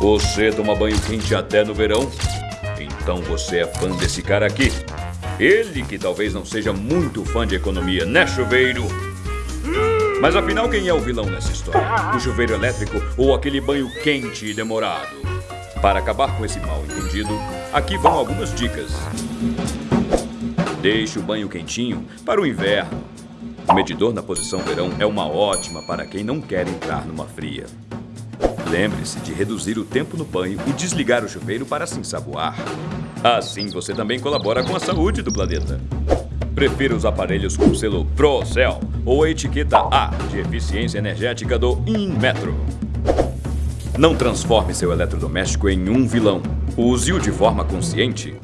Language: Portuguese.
Você toma banho quente até no verão? Então você é fã desse cara aqui. Ele que talvez não seja muito fã de economia, né, chuveiro? Mas afinal, quem é o vilão nessa história? O chuveiro elétrico ou aquele banho quente e demorado? Para acabar com esse mal entendido, aqui vão algumas dicas. Deixe o banho quentinho para o inverno. O medidor na posição verão é uma ótima para quem não quer entrar numa fria. Lembre-se de reduzir o tempo no banho e desligar o chuveiro para se ensaboar. Assim você também colabora com a saúde do planeta. Prefira os aparelhos com selo ProCell ou a etiqueta A de eficiência energética do Inmetro. Não transforme seu eletrodoméstico em um vilão. Use-o de forma consciente